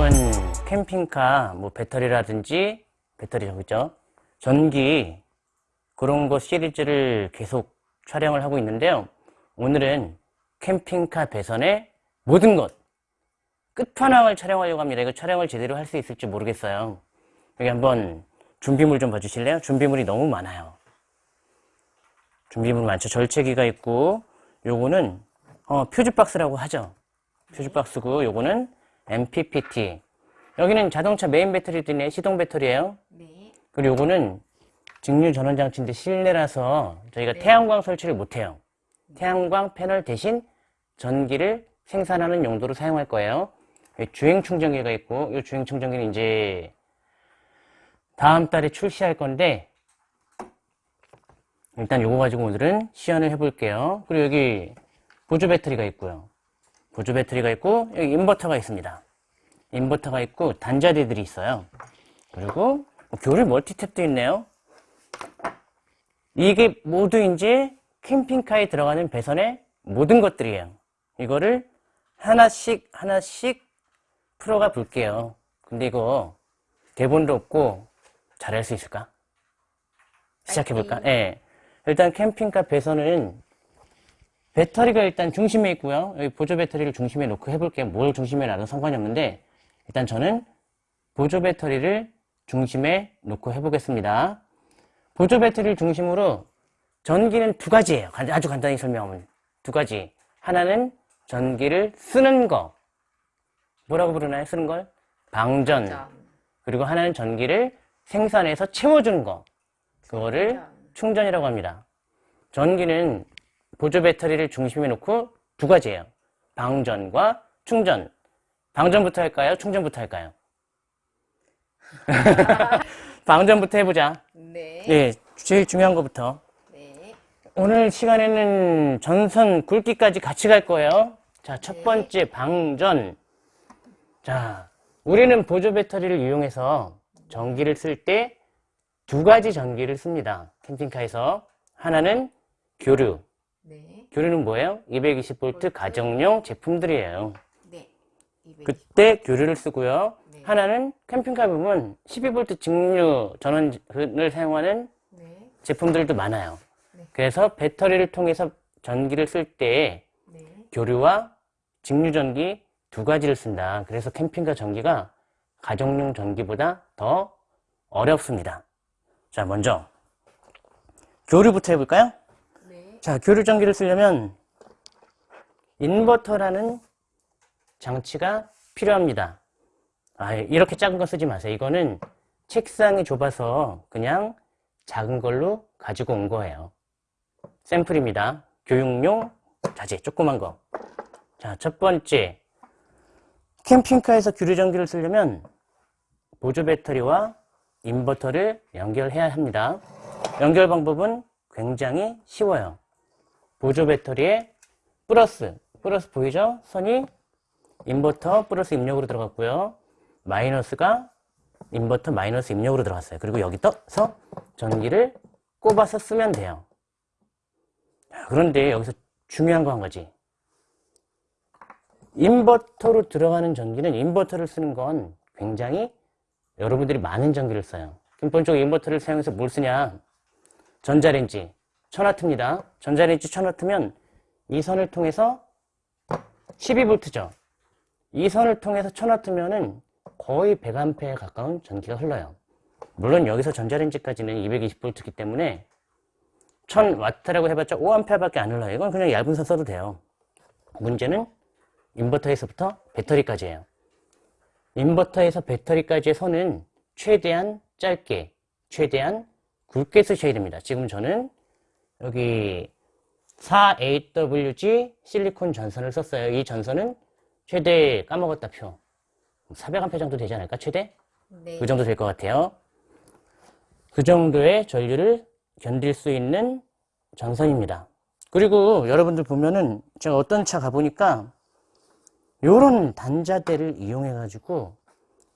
요즘은 캠핑카 뭐 배터리라든지 배터리 저기죠? 전기 그런 거 시리즈를 계속 촬영을 하고 있는데요. 오늘은 캠핑카 배선의 모든 것 끝판왕을 촬영하려고 합니다. 이거 촬영을 제대로 할 수 있을지 모르겠어요. 여기 한번 준비물 좀 봐주실래요? 준비물이 너무 많아요. 준비물 많죠? 절체기가 있고 요거는 어, 퓨즈박스라고 하죠. 퓨즈박스고 요거는 MPPT 여기는 자동차 메인 배터리도 있네. 시동 배터리예요. 네. 그리고 요거는 직류 전원 장치인데 실내라서 저희가 네. 태양광 설치를 못해요. 태양광 패널 대신 전기를 생산하는 용도로 사용할 거예요. 주행 충전기가 있고 이 주행 충전기는 이제 다음 달에 출시할 건데 일단 요거 가지고 오늘은 시연을 해볼게요. 그리고 여기 보조 배터리가 있고요 보조 배터리가 있고 여기 인버터가 있습니다 인버터가 있고 단자대들이 있어요 그리고 뭐 교류 멀티탭도 있네요 이게 모두 이제 캠핑카에 들어가는 배선의 모든 것들이에요 이거를 하나씩 하나씩 풀어가 볼게요 근데 이거 대본도 없고 잘할 수 있을까? 시작해볼까? 예. 일단 캠핑카 배선은 배터리가 일단 중심에 있고요. 여기 보조 배터리를 중심에 놓고 해볼게요. 뭘 중심에 놔도 상관이 없는데 일단 저는 보조 배터리를 중심에 놓고 해보겠습니다. 보조 배터리를 중심으로 전기는 두 가지예요. 간- 아주 간단히 설명하면 두 가지. 하나는 전기를 쓰는 거. 뭐라고 부르나요? 쓰는 걸? 방전. 자, 그리고 하나는 전기를 생산해서 채워주는 거. 그거를 충전. 충전이라고 합니다. 전기는 보조 배터리를 중심에 놓고 두 가지예요. 방전과 충전. 방전부터 할까요? 충전부터 할까요? 방전부터 해보자. 네. 예, 제일 중요한 것부터. 네. 오늘 시간에는 전선 굵기까지 같이 갈 거예요. 자, 첫 네. 번째 방전. 자, 우리는 보조 배터리를 이용해서 전기를 쓸 때 두 가지 전기를 씁니다. 캠핑카에서. 하나는 교류. 네. 교류는 뭐예요? 220V 가정용 제품들이에요. 네. 220. 그때 교류를 쓰고요. 네. 하나는 캠핑카 보면 12V 직류 전원을 사용하는 네. 제품들도 많아요. 네. 그래서 배터리를 통해서 전기를 쓸때 네. 교류와 직류 전기 두 가지를 쓴다. 그래서 캠핑카 전기가 가정용 전기보다 더 어렵습니다. 자, 먼저 교류부터 해볼까요? 네. 자, 교류 전기를 쓰려면 인버터라는 장치가 필요합니다. 아, 이렇게 작은 거 쓰지 마세요. 이거는 책상이 좁아서 그냥 작은 걸로 가지고 온 거예요. 샘플입니다. 교육용 자재, 조그만 거. 자, 첫 번째. 캠핑카에서 교류 전기를 쓰려면 보조 배터리와 인버터를 연결해야 합니다. 연결 방법은 굉장히 쉬워요. 보조 배터리에 플러스, 플러스 보이죠? 선이 인버터 플러스 입력으로 들어갔고요. 마이너스가 인버터 마이너스 입력으로 들어갔어요. 그리고 여기 떠서 전기를 꼽아서 쓰면 돼요. 자, 그런데 여기서 중요한 거 한 가지. 인버터로 들어가는 전기는 인버터를 쓰는 건 굉장히 여러분들이 많은 전기를 써요. 근본적으로 인버터를 사용해서 뭘 쓰냐? 전자레인지 1000W입니다. 전자레인지 1000W면 이 선을 통해서 12V죠. 이 선을 통해서 1000W면은 거의 100A에 가까운 전기가 흘러요. 물론 여기서 전자레인지까지는 220V이기 때문에 1000W라고 해봤자 5A밖에 안 흘러요. 이건 그냥 얇은 선 써도 돼요. 문제는 인버터에서부터 배터리까지예요. 인버터에서 배터리까지의 선은 최대한 짧게, 최대한 굵게 쓰셔야 됩니다. 지금 저는 여기 4AWG 실리콘 전선을 썼어요. 이 전선은 최대 까먹었다 표. 400A 정도 되지 않을까? 최대? 네. 그 정도 될 것 같아요. 그 정도의 전류를 견딜 수 있는 전선입니다. 그리고 여러분들 보면은 제가 어떤 차 가보니까 요런 단자대를 이용해 가지고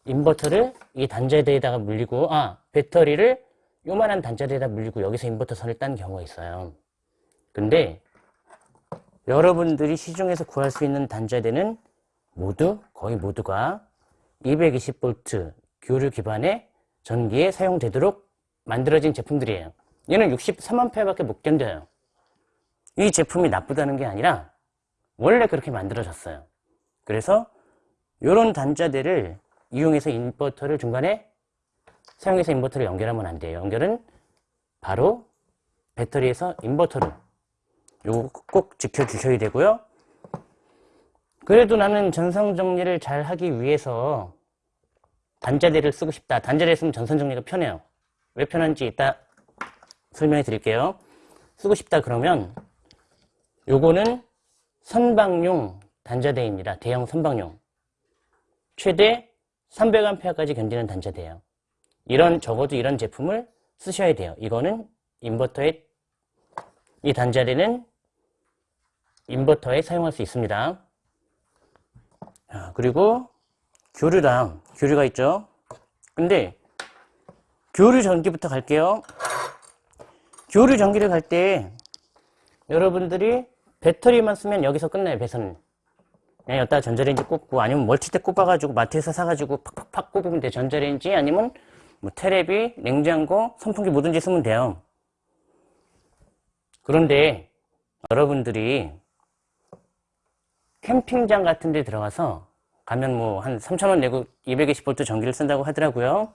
인버터를 이 단자대에다가 물리고 아 배터리를 요만한 단자대에다 물리고 여기서 인버터 선을 딴 경우가 있어요 근데 여러분들이 시중에서 구할 수 있는 단자대는 모두 거의 모두가 220V 교류 기반의 전기에 사용되도록 만들어진 제품들이에요. 얘는 63A밖에 못 견뎌요. 이 제품이 나쁘다는 게 아니라 원래 그렇게 만들어졌어요. 그래서 이런 단자대를 이용해서 인버터를 중간에 사용해서 인버터를 연결하면 안 돼요. 연결은 바로 배터리에서 인버터로 요거 꼭 지켜주셔야 되고요. 그래도 나는 전선 정리를 잘 하기 위해서 단자대를 쓰고 싶다. 단자대 쓰면 전선 정리가 편해요. 왜 편한지 이따 설명해 드릴게요. 쓰고 싶다 그러면 요거는 선박용 단자대입니다. 대형 선박용. 최대 300A까지 견디는 단자대예요. 이런 적어도 이런 제품을 쓰셔야 돼요. 이거는 인버터에 이 단자대는 인버터에 사용할 수 있습니다. 자, 그리고 교류랑 교류가 있죠. 근데 교류 전기부터 갈게요. 교류 전기를 갈 때 여러분들이 배터리만 쓰면 여기서 끝나요. 배선은. 그냥 여기다 전자레인지 꽂고 아니면 멀티대 꼽아가지고 마트에서 사가지고 팍팍팍 꼽으면 돼. 전자레인지 아니면 뭐 테레비, 냉장고, 선풍기 뭐든지 쓰면 돼요. 그런데 여러분들이 캠핑장 같은 데 들어가서 가면 뭐 한 3,000원 내고 220V 전기를 쓴다고 하더라고요.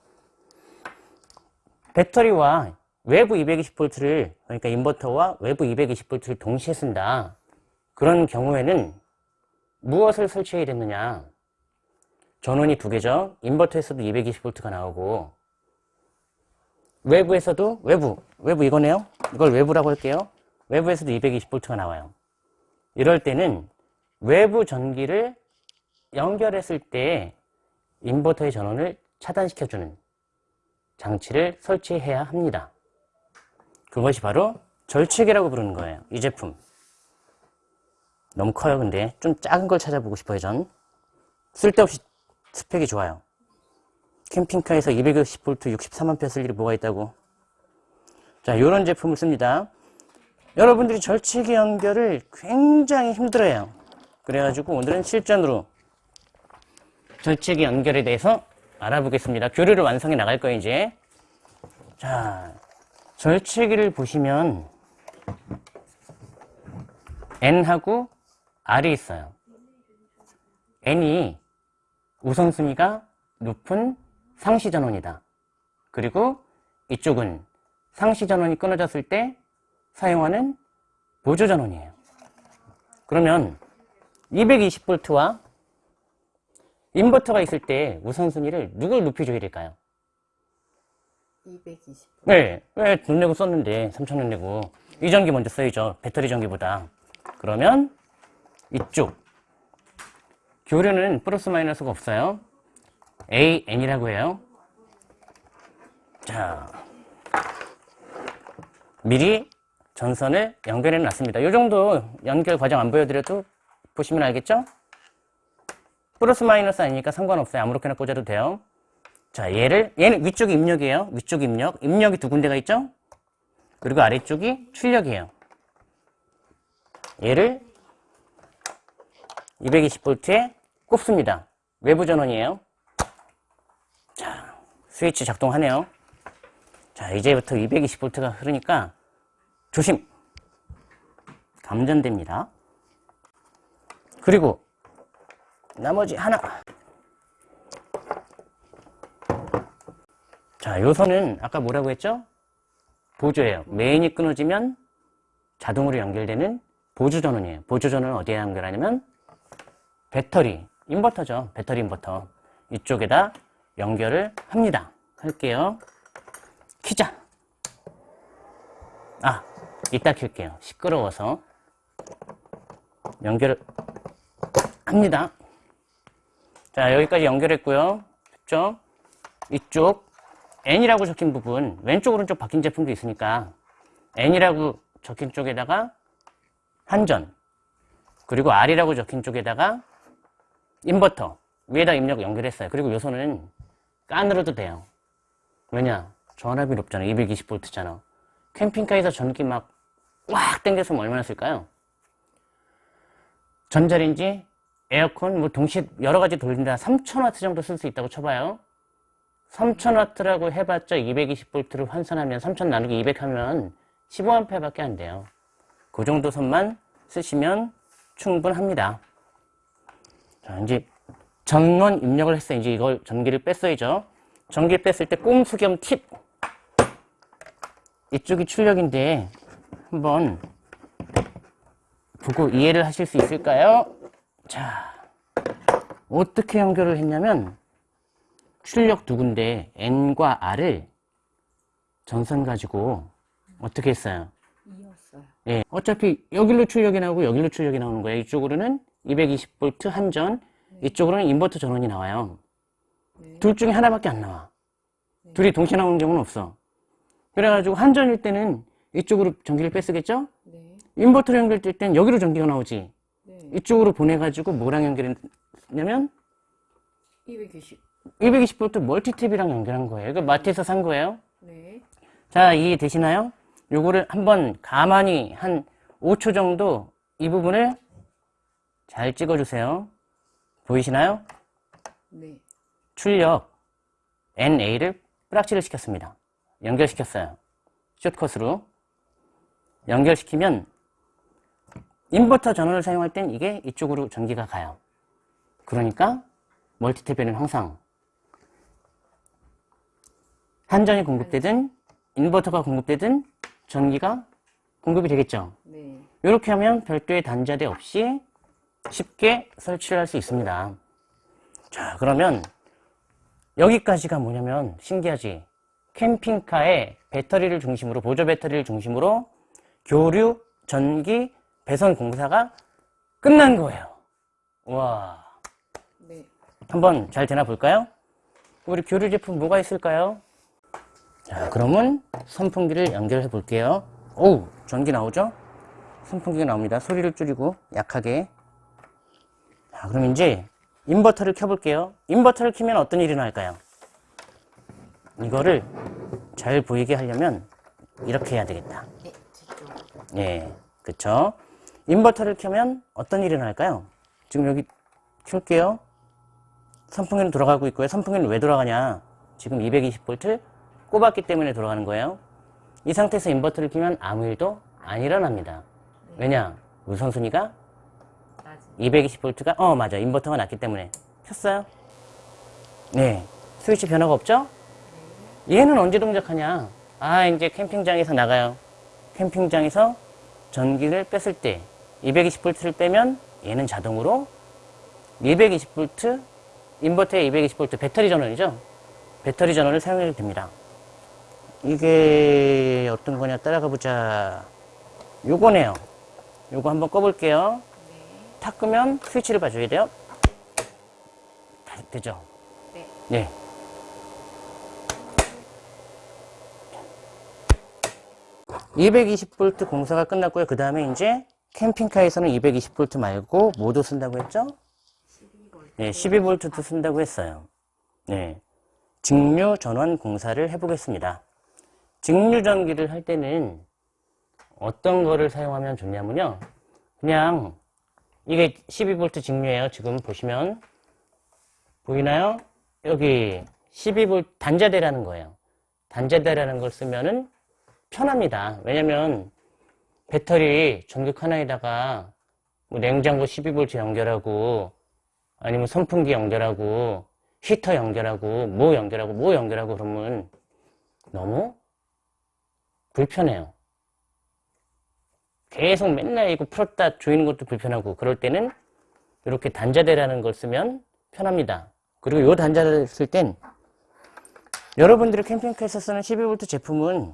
배터리와 외부 220V를 그러니까 인버터와 외부 220V를 동시에 쓴다. 그런 경우에는 무엇을 설치해야 되느냐? 전원이 두 개죠. 인버터에서도 220V가 나오고 외부에서도 외부, 외부 이거네요. 이걸 외부라고 할게요. 외부에서도 220V가 나와요. 이럴 때는 외부 전기를 연결했을 때 인버터의 전원을 차단시켜주는 장치를 설치해야 합니다. 그것이 바로 절취기라고 부르는 거예요. 이 제품. 너무 커요, 근데. 좀 작은 걸 찾아보고 싶어요, 전. 쓸데없이 스펙이 좋아요. 캠핑카에서 220V 63A 쓸 일이 뭐가 있다고. 자, 이런 제품을 씁니다. 여러분들이 절취기 연결을 굉장히 힘들어해요. 그래가지고 오늘은 실전으로 절취기 연결에 대해서 알아보겠습니다. 교류를 완성해 나갈 거예요, 이제. 자, 절취기를 보시면 N하고 R이 있어요. N이 우선순위가 높은 상시 전원이다. 그리고 이쪽은 상시 전원이 끊어졌을 때 사용하는 보조 전원이에요. 그러면 220V와 인버터가 있을 때 우선순위를 누굴 높여줘야 될까요? 220. 네, 왜돈 내고 썼는데 3천원 내고 이 전기 먼저 써야죠. 배터리 전기보다. 그러면 이쪽 교류는 플러스 마이너스가 없어요. A, N이라고 해요. 자, 미리 전선을 연결해 놨습니다. 이 정도 연결 과정 안 보여드려도 보시면 알겠죠? 플러스 마이너스 아니니까 상관없어요. 아무렇게나 꽂아도 돼요. 자, 얘를, 얘는 위쪽이 입력이에요. 위쪽 입력. 입력이 두 군데가 있죠? 그리고 아래쪽이 출력이에요. 얘를 220V에 꼽습니다. 외부 전원이에요. 자, 스위치 작동하네요. 자, 이제부터 220V가 흐르니까 조심! 감전됩니다. 그리고 나머지 하나. 자, 요 선은 아까 뭐라고 했죠? 보조예요. 메인이 끊어지면 자동으로 연결되는 보조 전원이에요. 보조 전원은 어디에 연결하냐면 배터리, 인버터죠. 배터리 인버터. 이쪽에다 연결을 합니다. 할게요. 키자. 아, 이따 킬게요. 시끄러워서. 연결을 합니다. 자, 여기까지 연결했고요. 됐죠? 이쪽 N이라고 적힌 부분, 왼쪽 오른쪽 바뀐 제품도 있으니까 N이라고 적힌 쪽에다가 한전, 그리고 R이라고 적힌 쪽에다가 인버터, 위에다 입력 연결했어요. 그리고 요소는 깐으로도 돼요. 왜냐? 전압이 높잖아. 220V잖아. 캠핑카에서 전기 막 꽉 당겨서 얼마나 쓸까요? 전자레인지 에어컨 뭐 동시에 여러 가지 돌린다 3000W 정도 쓸 수 있다고 쳐봐요. 3000W라고 해봤자 220V를 환산하면 3000 나누기 200 하면 15A밖에 안 돼요. 그 정도 선만 쓰시면 충분합니다. 자, 이제 전원 입력을 했어요. 이제 이걸 전기를 뺐어야죠. 전기 뺐을 때 꼼수 겸 팁. 이쪽이 출력인데 한번 보고 이해를 하실 수 있을까요? 자, 어떻게 연결을 했냐면 출력 두 군데 N과 R을 전선 가지고 어떻게 했어요? 이었어요. 예, 어차피 여기로 출력이 나오고 여기로 출력이 나오는 거예요. 이쪽으로는 220V 한전, 이쪽으로는 인버터 전원이 나와요. 네. 둘 중에 하나밖에 안 나와. 둘이 동시에 나오는 경우는 없어. 그래가지고 한전일 때는 이쪽으로 전기를 뺐쓰겠죠? 네. 인버터로 연결될 땐 여기로 전기가 나오지. 네. 이쪽으로 보내가지고 뭐랑 연결했냐면 220. 220V 멀티탭이랑 연결한 거예요. 이거 마트에서 산 거예요. 네. 자, 이해 되시나요? 요거를 한번 가만히 한 5초 정도 이 부분을 잘 찍어주세요. 보이시나요? 네. 출력 NA를 뿌락치를 시켰습니다. 연결시켰어요. 숏컷으로. 연결시키면 인버터 전원을 사용할 땐 이게 이쪽으로 전기가 가요. 그러니까 멀티탭에는 항상 한전이 공급되든 인버터가 공급되든 전기가 공급이 되겠죠. 네. 이렇게 하면 별도의 단자대 없이 쉽게 설치를 할 수 있습니다. 자, 그러면 여기까지가 뭐냐면 신기하지? 캠핑카의 배터리를 중심으로, 보조 배터리를 중심으로 교류, 전기, 배선 공사가 끝난 거예요. 와. 네. 한번 잘 되나 볼까요? 우리 교류 제품 뭐가 있을까요? 자, 그러면 선풍기를 연결해 볼게요. 오우, 전기 나오죠? 선풍기가 나옵니다. 소리를 줄이고 약하게. 자, 그럼 이제 인버터를 켜볼게요. 인버터를 켜면 어떤 일이 날까요? 이거를 잘 보이게 하려면 이렇게 해야 되겠다. 네. 예, 그쵸. 인버터를 켜면 어떤 일이 날까요? 지금 여기 켤게요. 선풍기는 돌아가고 있고요. 선풍기는 왜 돌아가냐? 지금 220V 꼽았기 때문에 돌아가는 거예요. 이 상태에서 인버터를 켜면 아무 일도 안 일어납니다. 왜냐? 우선순위가. 220V가, 어, 맞아. 인버터가 낮기 때문에. 켰어요? 네. 스위치 변화가 없죠? 얘는 언제 동작하냐? 아, 이제 캠핑장에서 나가요. 캠핑장에서 전기를 뺐을 때 220V를 빼면 얘는 자동으로 220V, 인버터의 220V 배터리 전원이죠? 배터리 전원을 사용해도 됩니다. 이게 어떤 거냐 따라가 보자. 요거네요. 요거 한번 꺼볼게요. 네. 탁 끄면 스위치를 봐줘야 돼요. 다 되죠? 네. 네. (220V) 공사가 끝났고요 그 다음에 이제 캠핑카에서는 (220V) 말고 뭐도 쓴다고 했죠 12V. 네, 12V도 쓴다고 했어요. 네. 직류 전원 공사를 해보겠습니다. 직류 전기를 할 때는 어떤 거를 사용하면 좋냐면요. 그냥 이게 12V 직류예요. 지금 보시면 보이나요? 여기 12V 단자대라는 거예요. 단자대라는 걸 쓰면은 편합니다. 왜냐면 배터리 전극 하나에다가 뭐 냉장고 12V 연결하고 아니면 선풍기 연결하고 히터 연결하고 뭐 연결하고 뭐 연결하고 그러면 너무 불편해요. 계속 맨날 이거 풀었다 조이는 것도 불편하고 그럴 때는 이렇게 단자대라는 걸 쓰면 편합니다. 그리고 이 단자대를 쓸 땐 여러분들이 캠핑카에서 쓰는 12V 제품은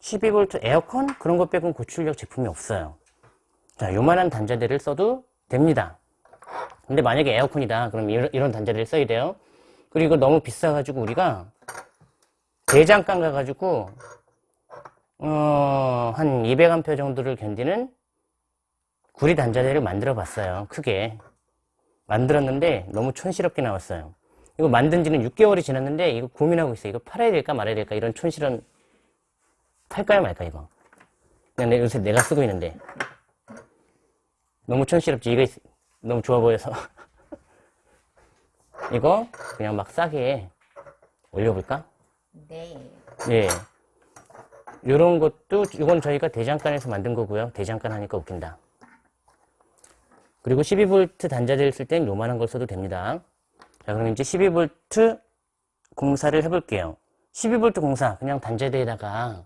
12V 에어컨 그런 것 빼고는 고출력 제품이 없어요. 자, 요만한 단자대를 써도 됩니다. 근데 만약에 에어컨이다. 그럼 이런, 이런 단자리를 써야 돼요. 그리고 너무 비싸가지고 우리가 대장간 가가지고 어, 한 200A 정도를 견디는 구리 단자대를 만들어 봤어요. 크게. 만들었는데 너무 촌스럽게 나왔어요. 이거 만든 지는 6개월이 지났는데 이거 고민하고 있어요. 이거 팔아야 될까 말아야 될까 이런 촌스런 팔까요 말까 이거. 그냥 내- 요새 내가 쓰고 있는데 너무 촌스럽지. 이거 너무 좋아 보여서 이거 그냥 막 싸게 올려볼까? 네. 예. 요런 것도 이건 저희가 대장간에서 만든 거고요. 대장간 하니까 웃긴다. 그리고 12V 단자재를 쓸 땐 요만한 걸 써도 됩니다. 자, 그럼 이제 12V 공사를 해볼게요. 12V 공사 그냥 단자대에다가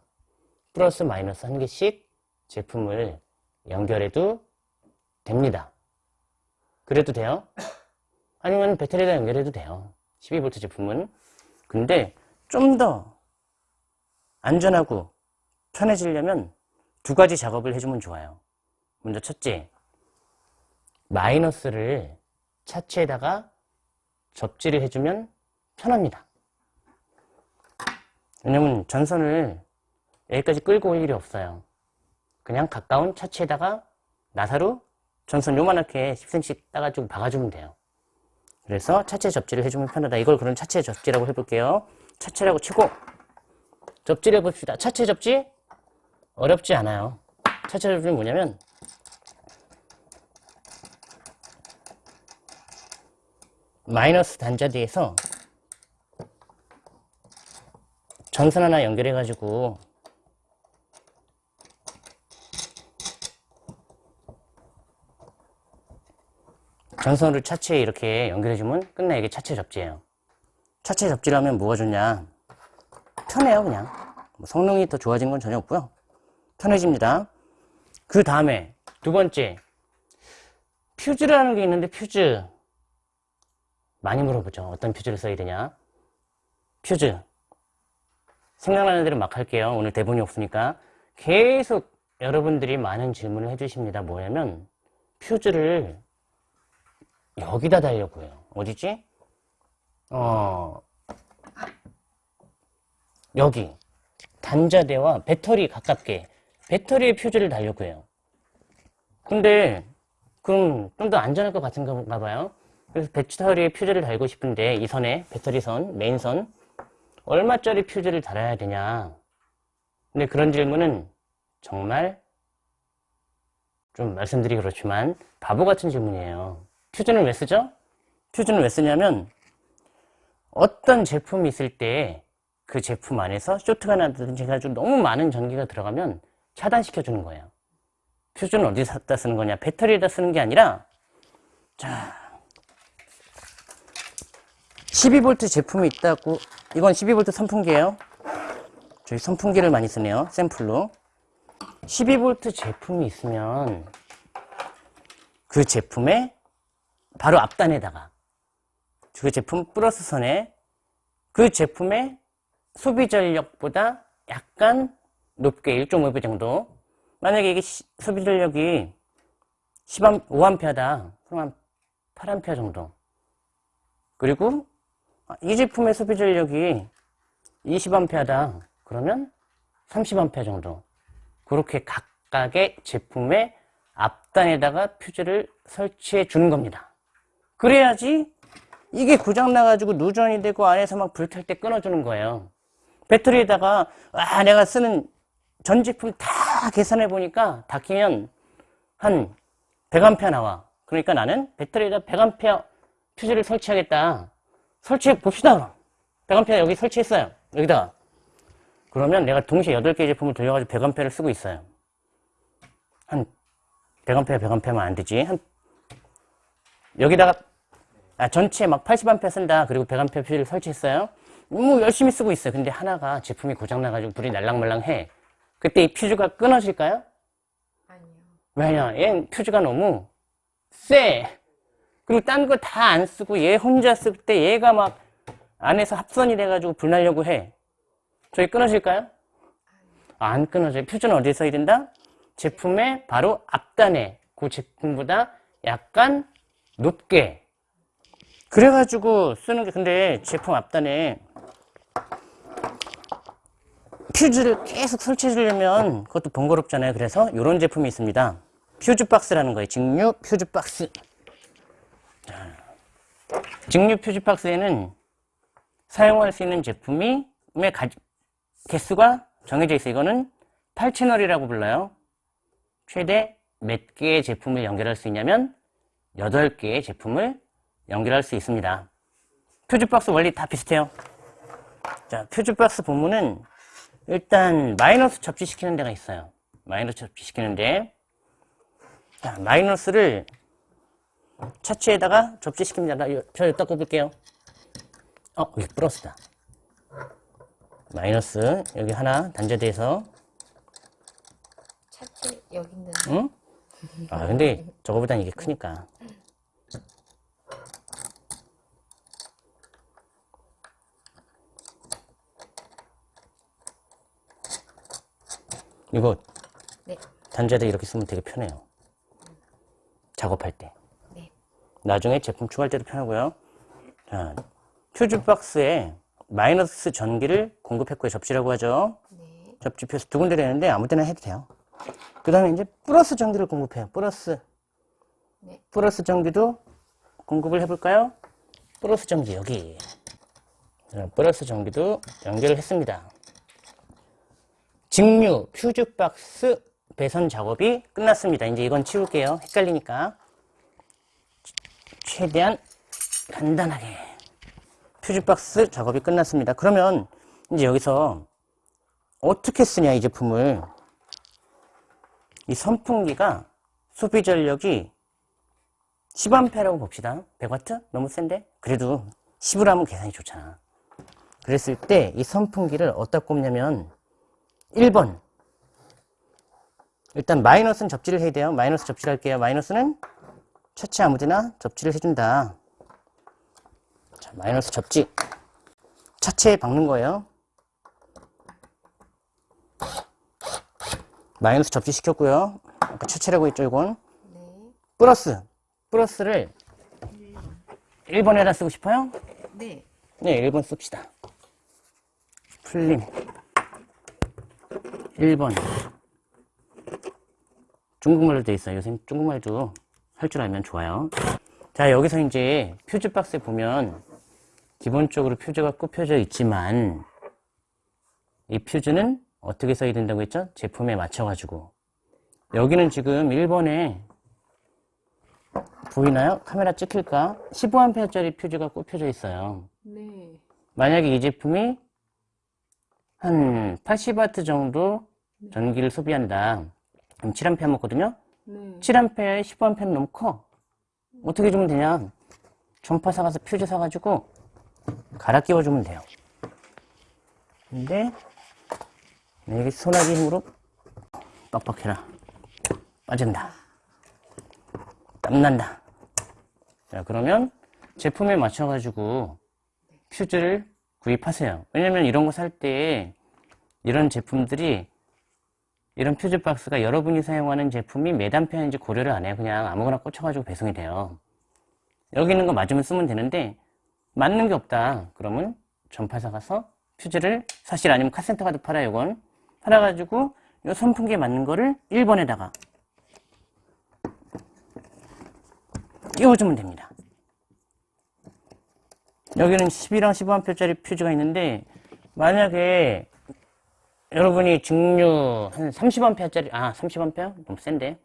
플러스 마이너스 한 개씩 제품을 연결해도 됩니다. 그래도 돼요? 아니면 배터리에다 연결해도 돼요. 12V 제품은. 근데 좀 더 안전하고 편해지려면 두 가지 작업을 해주면 좋아요. 먼저 첫째, 마이너스를 차체에다가 접지를 해주면 편합니다. 왜냐면 전선을 여기까지 끌고 올 일이 없어요. 그냥 가까운 차체에다가 나사로 전선 요만하게 10cm 따가지고 박아주면 돼요. 그래서 차체 접지를 해주면 편하다. 이걸 그럼 차체 접지라고 해볼게요. 차체라고 치고 접지를 해봅시다. 차체 접지 어렵지 않아요. 차체 접지는 뭐냐면 마이너스 단자대에서 전선 하나 연결해 가지고 전선을 차체에 이렇게 연결해 주면 끝나 이게 차체 접지예요. 차체 접지를 하면 뭐가 좋냐? 편해요, 그냥. 뭐 성능이 더 좋아진 건 전혀 없고요. 편해집니다. 그 다음에 두 번째 퓨즈라는 게 있는데 퓨즈 많이 물어보죠. 어떤 퓨즈를 써야 되냐? 퓨즈 생각나는 대로 막 할게요. 오늘 대본이 없으니까 계속 여러분들이 많은 질문을 해주십니다. 뭐냐면 퓨즈를 여기다 달려고 해요. 어디지? 어, 여기. 단자대와 배터리 가깝게. 배터리에 퓨즈를 달려고 해요. 근데, 그럼 좀 더 안전할 것 같은가 봐요. 그래서 배터리에 퓨즈를 달고 싶은데, 이 선에, 배터리 선, 메인 선, 얼마짜리 퓨즈를 달아야 되냐. 근데 그런 질문은 정말 좀 말씀드리기 그렇지만 바보 같은 질문이에요. 퓨즈는 왜 쓰죠? 퓨즈는 왜 쓰냐면 어떤 제품이 있을 때 그 제품 안에서 쇼트가 나든지 해가지고 너무 많은 전기가 들어가면 차단시켜 주는 거예요. 퓨즈는 어디다 쓰는 거냐? 배터리에다 쓰는 게 아니라 자 12V 제품이 있다고 이건 12V 선풍기예요. 저희 선풍기를 많이 쓰네요. 샘플로 12V 제품이 있으면 그 제품의 바로 앞단에다가 그 제품 플러스 선에 그 제품의 소비 전력보다 약간 높게 1.5배 정도. 만약에 이게 시- 소비 전력이 10A, 5A다. 그럼 한 8A 정도. 그리고 아, 이 제품의 소비 전력이 20A다. 그러면 30A 정도. 그렇게 각각의 제품의 앞단에다가 퓨즈를 설치해 주는 겁니다. 그래야지 이게 고장나가지고 누전이 되고 안에서 막 불탈 때 끊어주는 거예요. 배터리에다가 아 내가 쓰는 전 제품 다 계산해 보니까 다 끼면 한 100A 나와. 그러니까 나는 배터리에다 100A 퓨즈를 설치하겠다. 설치해 봅시다. 100A 여기 설치했어요. 여기다가. 그러면 내가 동시에 8개 제품을 돌려가지고 100A를 쓰고 있어요. 한 100A, 100A만 안 되지. 한 여기다가 아, 전체 막 80A 쓴다. 그리고 100A 퓨즈를 설치했어요. 뭐 열심히 쓰고 있어요. 근데 하나가 제품이 고장나가지고 불이 날랑말랑해. 그때 이 퓨즈가 끊어질까요? 아니요. 왜냐? 얘 퓨즈가 너무 세. 그리고 딴 거 다 안 쓰고 얘 혼자 쓸 때 얘가 막 안에서 합선이 돼가지고 불 나려고 해. 저희 끊어질까요? 아, 안 끊어져요. 퓨즈는 어디에 써야 된다? 제품의 바로 앞단에 그 제품보다 약간 높게. 그래가지고 쓰는 게 근데 제품 앞단에 퓨즈를 계속 설치해 주려면 그것도 번거롭잖아요. 그래서 이런 제품이 있습니다. 퓨즈 박스라는 거예요. 직류 퓨즈 박스. 자, 직류 퓨즈 박스에는 사용할 수 있는 제품이 의 가- 개수가 정해져 있어요. 이거는 8채널이라고 불러요. 최대 몇 개의 제품을 연결할 수 있냐면 8개의 제품을 연결할 수 있습니다. 퓨즈박스 원리 다 비슷해요. 자, 퓨즈박스 본문은 일단 마이너스 접지시키는 데가 있어요. 마이너스 접지시키는데 자, 마이너스를 차체에다가 접지시킵니다. 나 요- 저 여기다 꼽을게요. 어, 여기 플러스다. 마이너스 여기 하나 단자대에서 차체 여기 있는데. 응? 아 근데 저거보단 이게 크니까 이거 네. 단자대 이렇게 쓰면 되게 편해요 작업할 때 네. 나중에 제품 추가할 때도 편하고요 자, 퓨즈 박스에 마이너스 전기를 공급했고요 접지라고 하죠 네. 접지 표에서 두 군데를 했는데 아무 데나 해도 돼요. 그 다음에 이제 플러스 전기를 공급해요. 플러스. 네. 플러스 전기도 공급을 해볼까요? 플러스 전기 여기. 자, 플러스 전기도 연결을 했습니다. 직류 퓨즈 박스 배선 작업이 끝났습니다. 이제 이건 치울게요. 헷갈리니까. 최대한 간단하게. 퓨즈 박스 작업이 끝났습니다. 그러면 이제 여기서 어떻게 쓰냐 이 제품을 이 선풍기가 소비 전력이 10A라고 봅시다 100W? 너무 센데? 그래도 10으로 하면 계산이 좋잖아 그랬을 때 이 선풍기를 어디다 꼽냐면 1번 일단 마이너스는 접지를 해야 돼요 마이너스 접지를 할게요 마이너스는 차체 아무데나 접지를 해준다 자, 마이너스 접지 차체에 박는 거예요 마이너스 접지 시켰고요. 아까 최체라고 했죠, 이건. 네. 플러스. 플러스를 1번에다 쓰고 싶어요? 네. 네, 1번 씁시다. 풀림. 1번. 중국말로 돼 있어요. 요새 중국말도 할 줄 알면 좋아요. 자, 여기서 이제 퓨즈 박스에 보면 기본적으로 퓨즈가 꼽혀져 있지만 이 퓨즈는 어떻게 써야 된다고 했죠? 제품에 맞춰 가지고. 여기는 지금 1번에 보이나요? 카메라 찍힐까? 15A짜리 퓨즈가 꼽혀져 있어요. 네. 만약에 이 제품이 한 80W 정도 전기를 소비한다. 그럼 7A 먹거든요? 네. 7A에 15A는 너무 커. 어떻게 주면 되냐? 전파 사가서 퓨즈 사가지고 갈아 끼워주면 돼요. 근데 네, 여기 소나기 힘으로 빡빡해라. 빠진다. 땀난다. 자, 그러면 제품에 맞춰가지고 퓨즈를 구입하세요. 왜냐면 이런 거 살 때 이런 제품들이 이런 퓨즈 박스가 여러분이 사용하는 제품이 몇 암페어인지 고려를 안 해요. 그냥 아무거나 꽂혀가지고 배송이 돼요. 여기 있는 거 맞으면 쓰면 되는데 맞는 게 없다. 그러면 전파사 가서 퓨즈를 사실 아니면 카센터 가도 팔아요. 이건 팔아가지고 이 선풍기에 맞는 거를 1번에다가 끼워주면 됩니다. 여기는 10이랑 15A짜리 퓨즈가 있는데 만약에 여러분이 직류 한 30A짜리 아 30A? 너무 센데.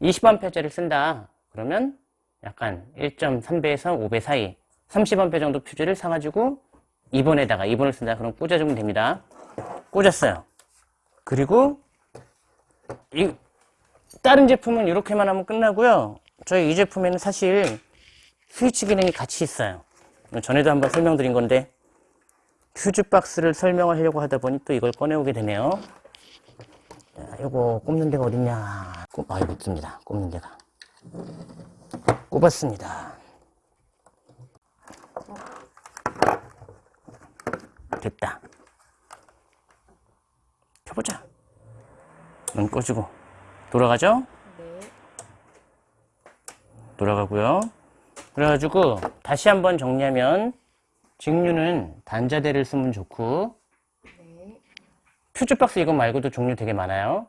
20A짜리 쓴다. 그러면 약간 1.3배에서 5배 사이 30A 정도 퓨즈를 사가지고 2번에다가 2번을 쓴다. 그럼 꽂아주면 됩니다. 꽂았어요. 그리고 이 다른 제품은 이렇게만 하면 끝나고요. 저희 이 제품에는 사실 스위치 기능이 같이 있어요. 전에도 한번 설명드린 건데 퓨즈 박스를 설명을 하려고 하다 보니 또 이걸 꺼내오게 되네요. 자, 요거 꼽는 데가 어딨냐. 꼽, 아, 여기 있습니다. 꼽는 데가. 꼽았습니다. 됐다. 켜보자. 눈 꺼주고. 돌아가죠? 네. 돌아가고요. 그래가지고 다시 한번 정리하면 직류는 단자대를 쓰면 좋고 네. 퓨즈박스 이거 말고도 종류 되게 많아요.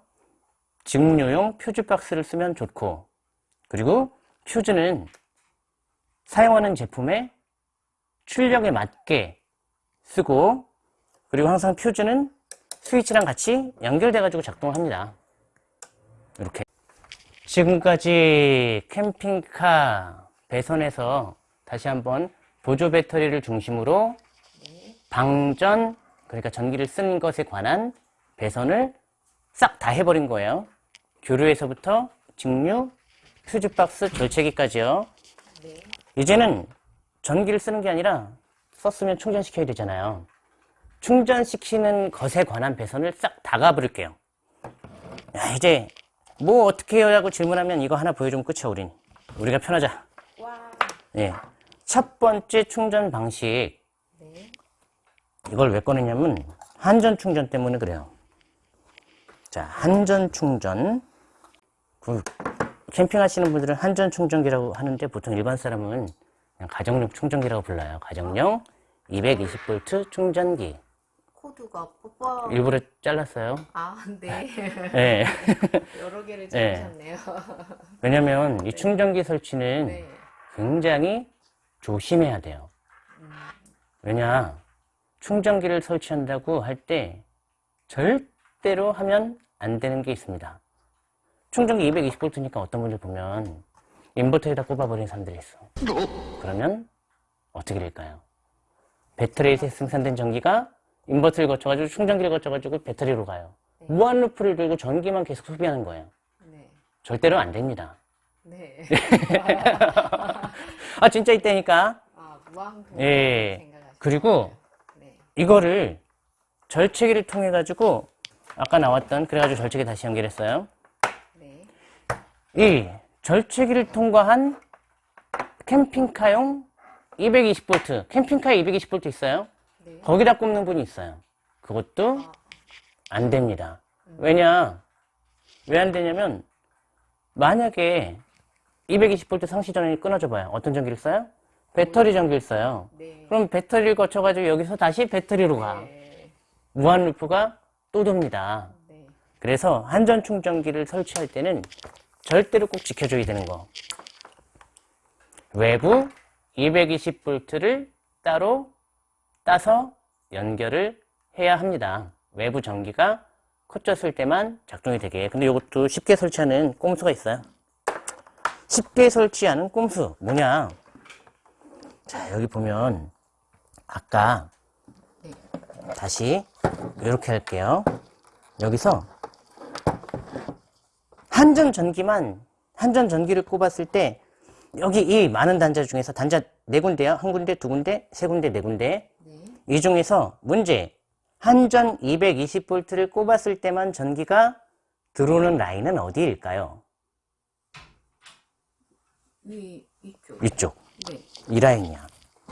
직류용 퓨즈박스를 쓰면 좋고 그리고 퓨즈는 사용하는 제품의 출력에 맞게 쓰고 그리고 항상 퓨즈는 스위치랑 같이 연결돼 가지고 작동을 합니다. 이렇게 지금까지 캠핑카 배선에서 다시 한번 보조 배터리를 중심으로 네. 방전, 그러니까 전기를 쓰는 것에 관한 배선을 싹 다 해버린 거예요. 교류에서부터 직류, 퓨즈박스, 절체기까지요. 네. 이제는 전기를 쓰는 게 아니라 썼으면 충전시켜야 되잖아요. 충전시키는 것에 관한 배선을 싹 다 가버릴게요. 야, 이제 뭐 어떻게 해요 라고 질문하면 이거 하나 보여주면 끝이야, 우린. 우리가 편하자. 와. 예. 첫 번째 충전 방식. 네. 이걸 왜 꺼냈냐면 한전 충전 때문에 그래요. 자, 한전 충전. 그 캠핑하시는 분들은 한전 충전기라고 하는데 보통 일반 사람은 그냥 가정용 충전기라고 불러요. 가정용 220V 충전기. 코드가 뽀뽀. 일부러 잘랐어요. 아, 네. 예. 여러 개를 네. 적으셨네요. 왜냐면 이 충전기 설치는 네. 굉장히 조심해야 돼요. 왜냐, 충전기를 설치한다고 할 때 절대로 하면 안 되는 게 있습니다. 충전기 220V니까 어떤 분들 보면 인버터에다 꼽아버리는 사람들이 있어. 그러면 어떻게 될까요? 배터리에서 생산된 전기가 인버터를 거쳐가지고 충전기를 거쳐가지고 배터리로 가요. 무한 루프를 들고 전기만 계속 소비하는 거예요. 네. 절대로 안 됩니다. 네. 아, 진짜 이때니까. 아, 무한 예. 생각하시죠. 그리고 네. 이거를 절체기를 통해 가지고 아까 나왔던 그래가지고 절체기 다시 연결했어요. 네. 이 절체기를 통과한 캠핑카용 220V, 캠핑카에 220V 있어요. 네. 거기다 꼽는 분이 있어요. 그것도 안 됩니다. 왜냐? 왜 안 되냐면 만약에 220V 상시 전원이 끊어져 봐요. 어떤 전기를 써요? 배터리 전기를 써요. 네. 그럼 배터리를 거쳐가지고 여기서 다시 배터리로 가. 네. 무한 루프가 또 돕니다. 네. 그래서 한전 충전기를 설치할 때는 절대로 꼭 지켜줘야 되는 거. 외부 220V를 따로 따서 연결을 해야 합니다. 외부 전기가 컷졌을 때만 작동이 되게. 근데 이것도 쉽게 설치하는 꼼수가 있어요. 쉽게 설치하는 꼼수 뭐냐? 자 여기 보면 아까 네. 다시 이렇게 할게요. 여기서 한전 전기만 한전 전기를 꼽았을 때 여기 이 많은 단자 중에서 단자 네 군데요. 한 군데, 두 군데, 세 군데, 네 군데. 네. 이 중에서 문제 한전 220V를 꼽았을 때만 전기가 들어오는 라인은 어디일까요? 이 이쪽. 이쪽. 네. 이 라인이야.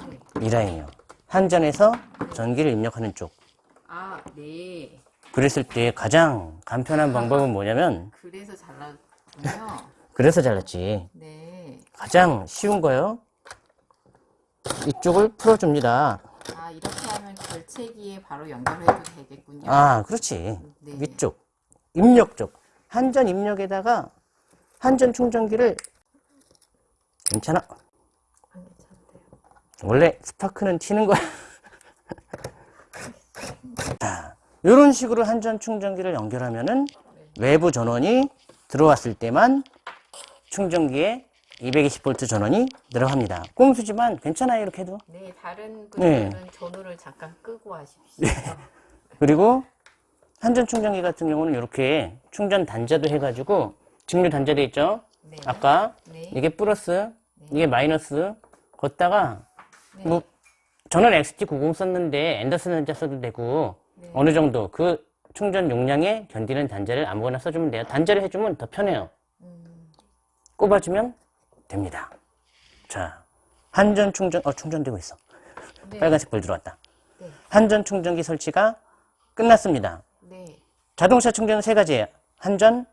네. 이 라인이요. 한전에서 전기를 입력하는 쪽. 아, 네. 그랬을 때 가장 간편한 방법은 뭐냐면 그래서 잘랐군요. 그래서 잘랐지. 네. 가장 쉬운 거요. 이쪽을 풀어줍니다. 아, 이렇게 하면 절체기에 바로 연결해도 되겠군요. 아, 그렇지. 네. 위쪽. 입력 쪽. 한전 입력에다가 한전 충전기를 괜찮아. 안. 원래 스파크는 튀는 거야. 자, 이런 식으로 한전 충전기를 연결하면은 외부 전원이 들어왔을 때만 충전기에 220V 전원이 들어갑니다. 꼼수지만 괜찮아요, 이렇게 해도. 네, 다른 네. 분들은 전후를 잠깐 끄고 하십시오. 그리고 한전 충전기 같은 경우는 이렇게 충전 단자도 해가지고 직류 단자돼 있죠. 네. 아까 네. 이게 플러스, 이게 마이너스. 걷다가 네. 뭐 저는 XT90 썼는데 앤더슨 단자 써도 되고 네. 어느 정도 그 충전 용량에 견디는 단자를 아무거나 써주면 돼요. 단자를 해주면 더 편해요. 음, 꼽아주면 됩니다. 자, 한전 충전, 어, 충전되고 있어. 네. 빨간색 불 들어왔다. 네. 한전 충전기 설치가 끝났습니다. 네. 자동차 충전은 세 가지예요. 한전,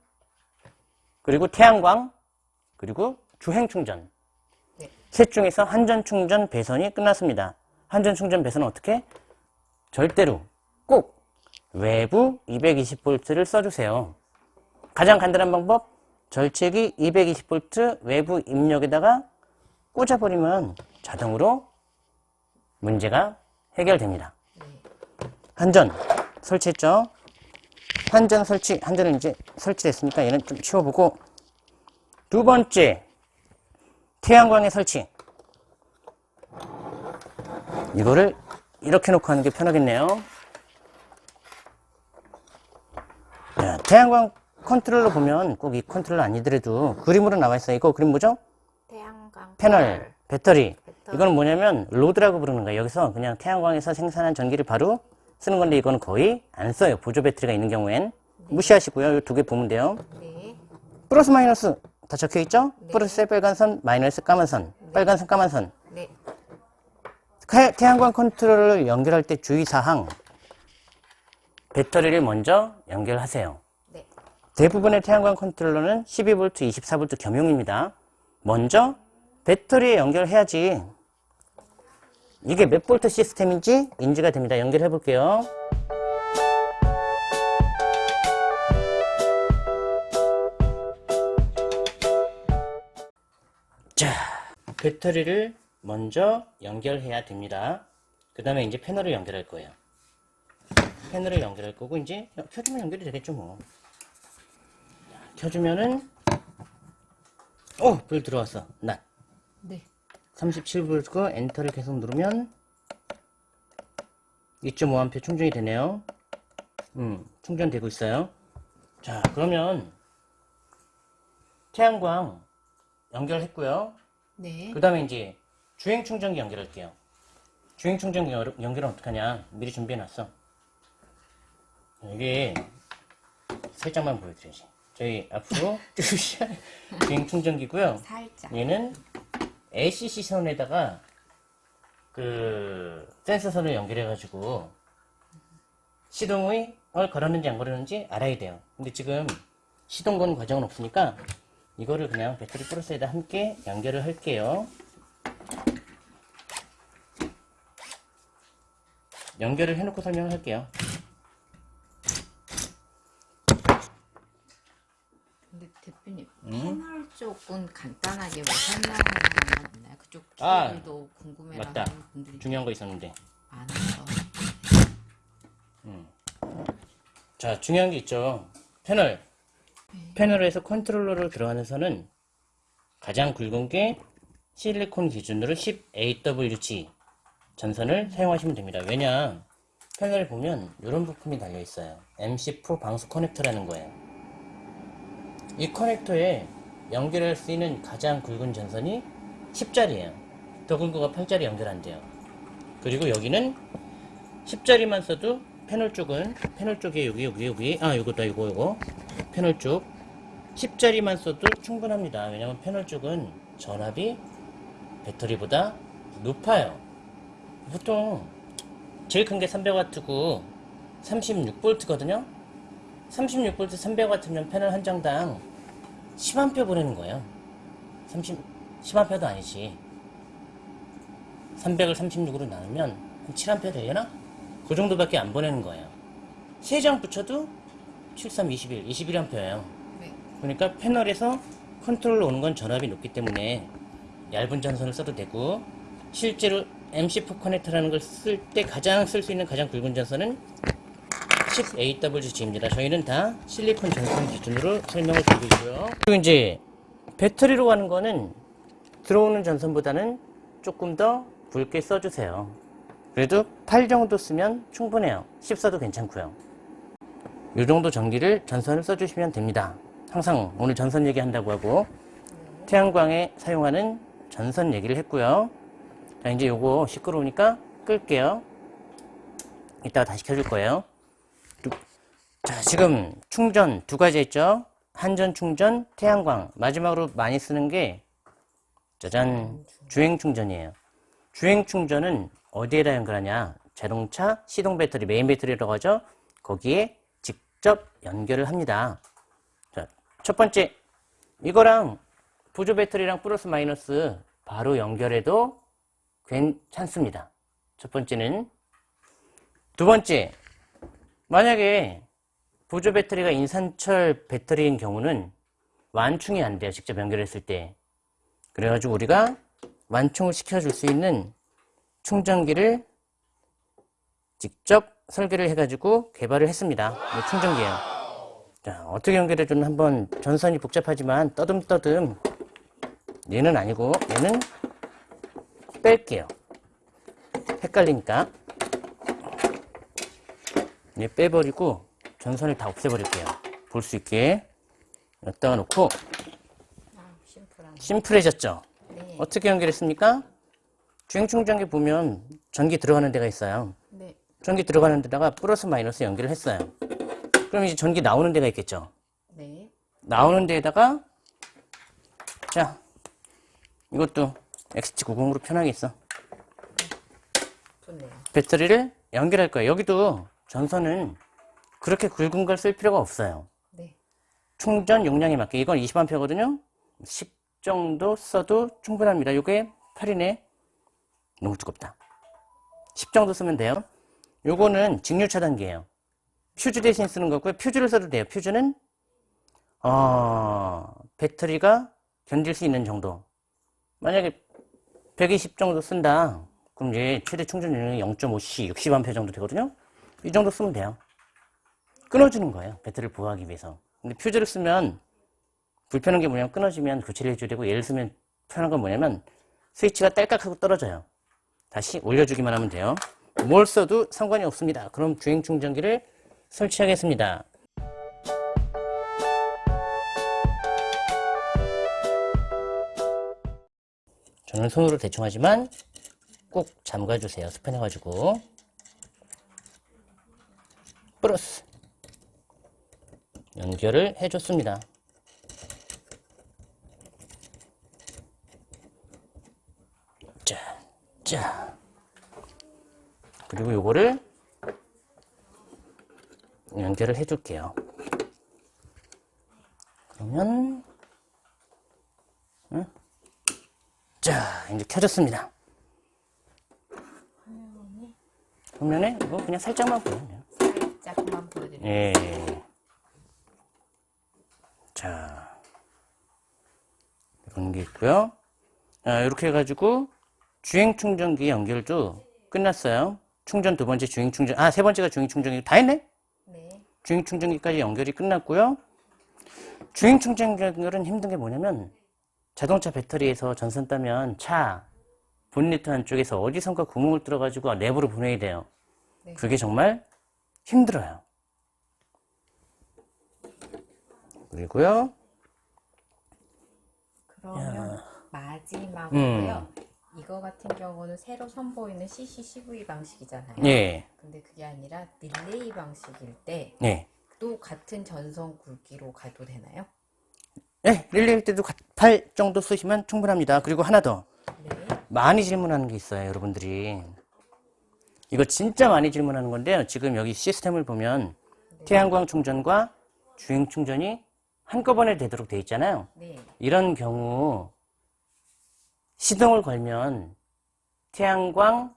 그리고 태양광, 그리고 주행 충전. 네. 셋 중에서 한전 충전 배선이 끝났습니다. 한전 충전 배선은 어떻게? 절대로 꼭 외부 220V를 써주세요. 가장 간단한 방법, 절체기 220V 외부 입력에다가 꽂아버리면 자동으로 문제가 해결됩니다. 네. 한전 설치했죠? 한전 설치, 한전은 이제 설치됐으니까 얘는 좀 치워보고 두 번째, 태양광의 설치. 이거를 이렇게 놓고 하는 게 편하겠네요. 자, 태양광 컨트롤러 보면 꼭 이 컨트롤러 아니더라도 그림으로 나와 있어요. 이거 그림 뭐죠? 태양광 패널, 배터리. 배터리. 이거는 뭐냐면 로드라고 부르는 거예요. 여기서 그냥 태양광에서 생산한 전기를 바로 쓰는 건데 이거는 거의 안 써요. 보조 배터리가 있는 경우엔 무시하시고요. 이 두 개 보면 돼요. 네. 플러스 마이너스 다 적혀 있죠? 네. 플러스 빨간 선, 마이너스 까만 선, 빨간 선, 까만 선. 네. 태- 태양광 컨트롤러를 연결할 때 주의사항. 배터리를 먼저 연결하세요. 네. 대부분의 태양광 컨트롤러는 12V, 24V 겸용입니다. 먼저 배터리에 연결해야지 이게 몇 볼트 시스템인지 인지가 됩니다. 연결해 볼게요. 배터리를 먼저 연결해야 됩니다. 그 다음에 이제 패널을 연결할 거예요. 패널을 연결할 거고 이제 켜주면 연결이 되겠죠 뭐. 자, 켜주면은 어, 불 들어왔어. 나 네. 37V고 엔터를 계속 누르면 2.5A 충전이 되네요. 음, 충전되고 있어요. 자, 그러면 태양광 연결했고요. 네. 그 다음에 이제 주행 충전기 연결할게요. 주행 충전기 연- 연결은 어떡하냐. 미리 준비해놨어. 이게 살짝만 보여드려야지. 저희 앞으로 주행 충전기고요. 살짝. 얘는 LCC 선에다가 그 센서 선을 연결해가지고 시동의 을 걸었는지 안 걸었는지 알아야 돼요. 근데 지금 시동 건 과정은 없으니까 이거를 그냥 배터리 플러스에다 함께 연결을 할게요. 연결을 해놓고 설명을 할게요. 근데 대표님 음? 패널 쪽은 간단하게 뭐 설명하는 거 있나요? 그쪽 아, 기술도 궁금해하는 맞다. 분들이 중요한 거 있었는데. 많아서. 자, 중요한 게 있죠. 패널. 패널에서 컨트롤러로 들어가는 선은 가장 굵은 게 실리콘 기준으로 10AWG 전선을 사용하시면 됩니다. 왜냐? 패널 보면 이런 부품이 달려 있어요. MC4 방수 커넥터라는 거예요. 이 커넥터에 연결할 수 있는 가장 굵은 전선이 10짜리예요. 더 굵은 거가 8짜리 연결 안 돼요. 그리고 여기는 10짜리만 써도 패널 쪽은 패널 쪽에 여기 여기 여기 아 요거다 요거 요거 패널 쪽 10짜리만 써도 충분합니다. 왜냐면 패널 쪽은 전압이 배터리보다 높아요. 보통 제일 큰 게 300W고 36V거든요. 36V 300W면 패널 한 장당 10A 보내는 거예요. 30 10A도 아니지. 300을 36으로 나누면 한 7A 되려나? 그 정도밖에 안 보내는 거예요. 세 장 붙여도 73, 21, 21A예요. 네. 그러니까 패널에서 컨트롤로 오는 건 전압이 높기 때문에 얇은 전선을 써도 되고 실제로 MC4 커넥터라는 걸 쓸 때 가장 쓸 수 있는 가장 굵은 전선은 10AWG입니다. 저희는 다 실리콘 전선 기준으로 설명을 드리고 있고요. 그리고 이제 배터리로 가는 거는 들어오는 전선보다는 조금 더 굵게 써주세요. 그래도 8 정도 쓰면 충분해요. 10 써도 괜찮고요. 이 정도 전기를 전선을 써주시면 됩니다. 항상 오늘 전선 얘기한다고 하고 태양광에 사용하는 전선 얘기를 했고요. 자 이제 요거 시끄러우니까 끌게요. 이따가 다시 켜줄 거예요. 두- 자 지금 충전 두 가지 했죠. 한전 충전, 태양광. 마지막으로 많이 쓰는 게 짜잔 주행 충전이에요. 주행 충전은 어디에다 연결하냐? 자동차 시동 배터리 메인 배터리라고 하죠. 거기에 직접 연결을 합니다. 자, 첫 번째 이거랑 보조 배터리랑 플러스 마이너스 바로 연결해도 괜찮습니다. 첫 번째는 두 번째 만약에 보조 배터리가 인산철 배터리인 경우는 완충이 안 돼요. 직접 연결했을 때. 그래가지고 우리가 완충을 시켜줄 수 있는 충전기를 직접 설계를 해가지고 개발을 했습니다. 이 충전기예요. 자, 어떻게 연결해주는 한번 전선이 복잡하지만 떠듬떠듬 얘는 아니고 얘는 뺄게요. 헷갈리니까 얘 빼버리고 전선을 다 없애버릴게요. 볼 수 있게 여기다가 놓고 아. 심플해졌죠? 네. 어떻게 연결했습니까? 주행 충전기 보면 전기 들어가는 데가 있어요. 네. 전기 들어가는 데다가 플러스 마이너스 연결을 했어요. 그럼 이제 전기 나오는 데가 있겠죠? 네. 나오는 데에다가 자 이것도 XT90으로 편하게 있어. 좋네요. 배터리를 연결할 거예요. 여기도 전선은 그렇게 굵은 걸 쓸 필요가 없어요. 네. 충전 용량에 맞게 이건 20A거든요. 10 정도 써도 충분합니다. 요게 8이네. 너무 두껍다. 10 정도 쓰면 돼요. 요거는 직류 차단기예요. 퓨즈 대신 쓰는 거고요. 퓨즈를 써도 돼요. 퓨즈는 어, 배터리가 견딜 수 있는 정도. 만약에 120 정도 쓴다. 그럼 이제 최대 충전 용량이 0.5C, 60A 정도 되거든요. 이 정도 쓰면 돼요. 끊어주는 거예요. 배터리를 보호하기 위해서. 근데 퓨즈를 쓰면 불편한 게 뭐냐면 끊어지면 교체를 해줘야 되고 얘를 쓰면 편한 건 뭐냐면 스위치가 딸깍하고 떨어져요. 다시 올려주기만 하면 돼요. 뭘 써도 상관이 없습니다. 그럼 주행 충전기를 설치하겠습니다. 저는 손으로 대충 하지만 꼭 잠가주세요. 스팬해가지고. 플러스. 연결을 해줬습니다. 자, 자. 그리고 요거를 연결을 해줄게요. 그러면, 응? 자, 이제 켜졌습니다. 화면에 이거 그냥 살짝만 보여요. 살짝만 보여드릴게요. 예. 자. 이런 게 있고요. 자, 이렇게 해가지고 주행 충전기 연결도 끝났어요. 충전 두 번째 주행 충전, 아, 세 번째가 주행 충전기 다 했네? 네. 주행 충전기까지 연결이 끝났고요. 주행 충전 연결은 힘든 게 뭐냐면 자동차 배터리에서 전선 따면 차 본네트 안쪽에서 어디선가 구멍을 뚫어가지고 내부로 보내야 돼요. 네. 그게 정말 힘들어요. 그리고요. 그러면 마지막으로요. 음. 이거 같은 경우는 새로 선보이는 CC12 방식이잖아요. 예, 근데 그게 아니라 릴레이 방식일 때또 네. 같은 전선 굵기로 가도 되나요? 네, 릴레이 때도 8 정도 쓰시면 충분합니다. 그리고 하나 더. 네. 많이 질문하는 게 있어요, 여러분들이. 이거 진짜 많이 질문하는 건데요. 지금 여기 시스템을 보면 태양광 충전과 주행 충전이 한꺼번에 되도록 돼 있잖아요. 네. 이런 경우 시동을 걸면 태양광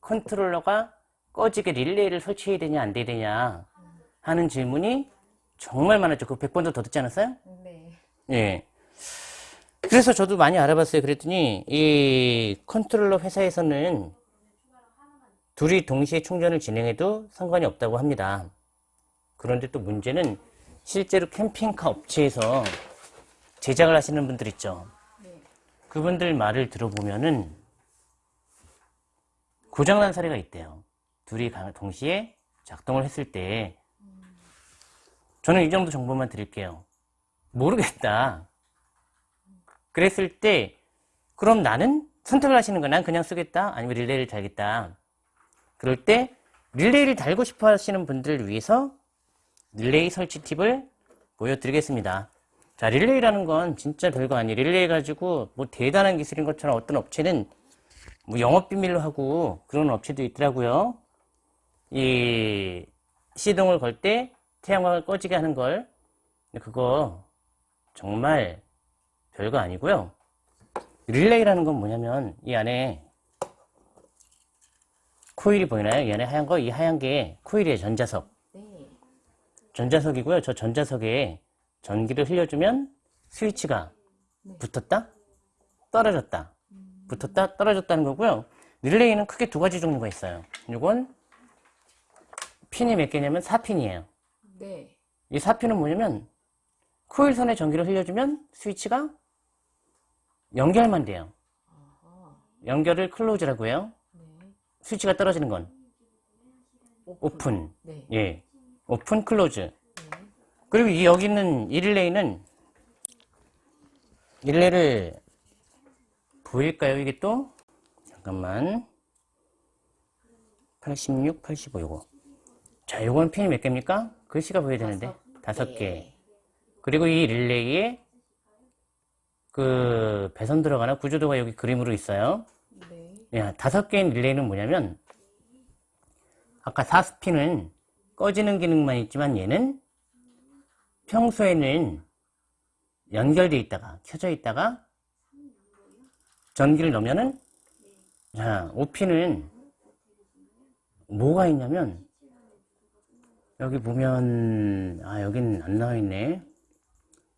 컨트롤러가 꺼지게 릴레이를 설치해야 되냐 안 되냐 하는 질문이 정말 많았죠. 그 100번도 더 듣지 않았어요? 네. 예. 그래서 저도 많이 알아봤어요. 그랬더니 이 컨트롤러 회사에서는 둘이 동시에 충전을 진행해도 상관이 없다고 합니다. 그런데 또 문제는 실제로 캠핑카 업체에서 제작을 하시는 분들 있죠. 네. 그분들 말을 들어보면은 고장난 사례가 있대요. 둘이 가- 동시에 작동을 했을 때 저는 이 정도 정보만 드릴게요. 모르겠다. 그랬을 때 그럼 나는 선택을 하시는 거야. 난 그냥 쓰겠다. 아니면 릴레이를 달겠다. 그럴 때 릴레이를 달고 싶어 하시는 분들을 위해서 릴레이 설치 팁을 보여드리겠습니다. 자, 릴레이라는 건 진짜 별거 아니에요. 릴레이 가지고 뭐 대단한 기술인 것처럼 어떤 업체는 뭐 영업 비밀로 하고 그런 업체도 있더라고요. 이 시동을 걸 때 태양광을 꺼지게 하는 걸 그거 정말 별거 아니고요. 릴레이라는 건 뭐냐면 이 안에 코일이 보이나요? 이 안에 하얀 거, 이 하얀 게 코일이에요. 전자석. 네. 전자석이고요. 저 전자석에 전기를 흘려주면 스위치가 붙었다, 떨어졌다, 붙었다, 떨어졌다는 거고요. 릴레이는 크게 두 가지 종류가 있어요. 이건 핀이 몇 개냐면 4핀이에요. 네. 이 4P는 뭐냐면 코일선에 전기를 흘려주면 스위치가 연결만 돼요. 연결을 close라고 해요. 네. 스위치가 떨어지는 건 오픈. 네. 예. open close. 네. 그리고 이 여기 있는 이 릴레이는 릴레이를 보일까요? 이게 또 잠깐만 86, 85 요거 자 요건 핀이 몇 개입니까? 글씨가 보여야 되는데 다섯 개 그리고 이 릴레이에 그 배선 들어가나 구조도가 여기 그림으로 있어요 네. 야, 다섯 개의 릴레이는 뭐냐면 아까 4스핀은 꺼지는 기능만 있지만 얘는 평소에는 연결돼 있다가 켜져 있다가 전기를 넣으면은 자 5핀은 뭐가 있냐면 여기 보면 아 여긴 안 나와 있네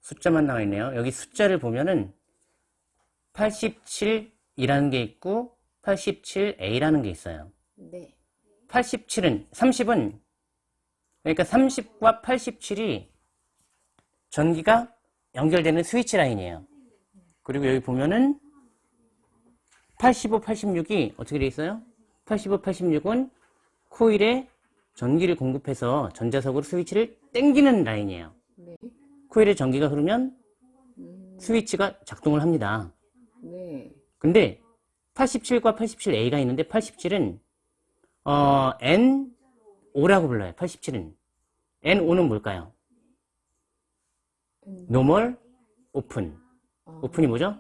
숫자만 나와 있네요 여기 숫자를 보면은 87이라는 게 있고 87A라는 게 있어요. 네. 87은 30은 그러니까 30과 87이 전기가 연결되는 스위치 라인이에요. 그리고 여기 보면은 85, 86이 어떻게 돼 있어요? 85, 86은 코일에 전기를 공급해서 전자석으로 스위치를 땡기는 라인이에요. 네. 코일에 전기가 흐르면 음, 스위치가 작동을 합니다. 네. 근데 87과 87A가 있는데 87은 어, NO라고 불러요. 87은 NO는 뭘까요? 음, normal open. 어, open이 뭐죠?